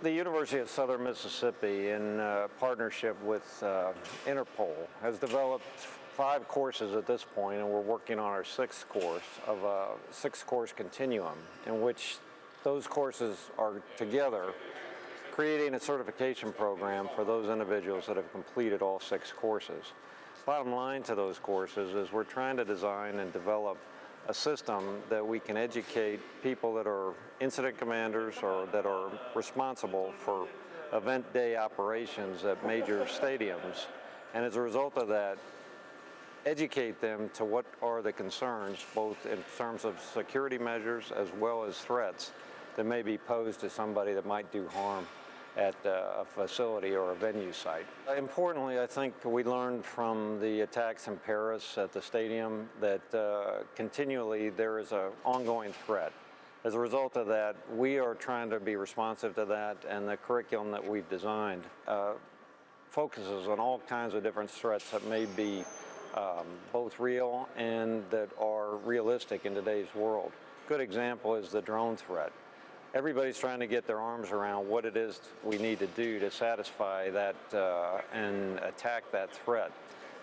The University of Southern Mississippi, in uh, partnership with uh, Interpol, has developed five courses at this point, and we're working on our sixth course of a six-course continuum, in which those courses are together creating a certification program for those individuals that have completed all six courses. Bottom line to those courses is we're trying to design and develop a system that we can educate people that are incident commanders or that are responsible for event day operations at major stadiums. And as a result of that, educate them to what are the concerns, both in terms of security measures as well as threats that may be posed to somebody that might do harm at uh, a facility or a venue site. Importantly, I think we learned from the attacks in Paris at the stadium that uh, continually there is an ongoing threat. As a result of that, we are trying to be responsive to that and the curriculum that we've designed uh, focuses on all kinds of different threats that may be um, both real and that are realistic in today's world. Good example is the drone threat everybody's trying to get their arms around what it is we need to do to satisfy that uh, and attack that threat.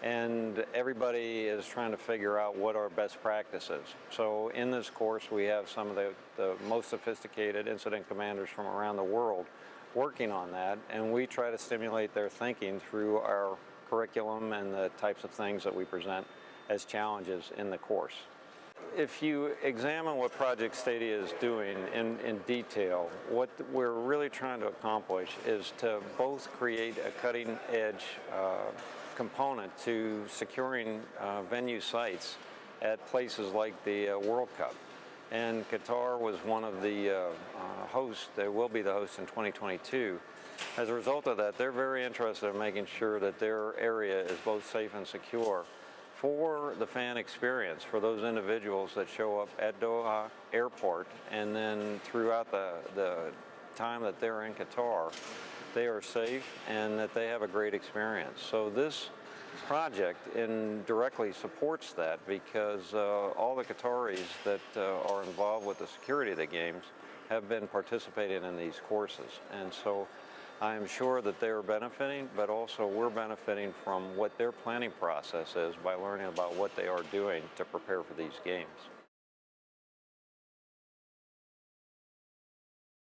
And everybody is trying to figure out what our best practices. So in this course, we have some of the, the most sophisticated incident commanders from around the world working on that, and we try to stimulate their thinking through our curriculum and the types of things that we present as challenges in the course. If you examine what Project Stadia is doing in, in detail, what we're really trying to accomplish is to both create a cutting edge uh, component to securing uh, venue sites at places like the uh, World Cup. And Qatar was one of the uh, uh, hosts, they will be the host in 2022. As a result of that, they're very interested in making sure that their area is both safe and secure for the fan experience, for those individuals that show up at Doha Airport and then throughout the, the time that they're in Qatar, they are safe and that they have a great experience. So this project indirectly supports that because uh, all the Qataris that uh, are involved with the security of the games have been participating in these courses. And so I am sure that they are benefiting, but also we're benefiting from what their planning process is by learning about what they are doing to prepare for these games.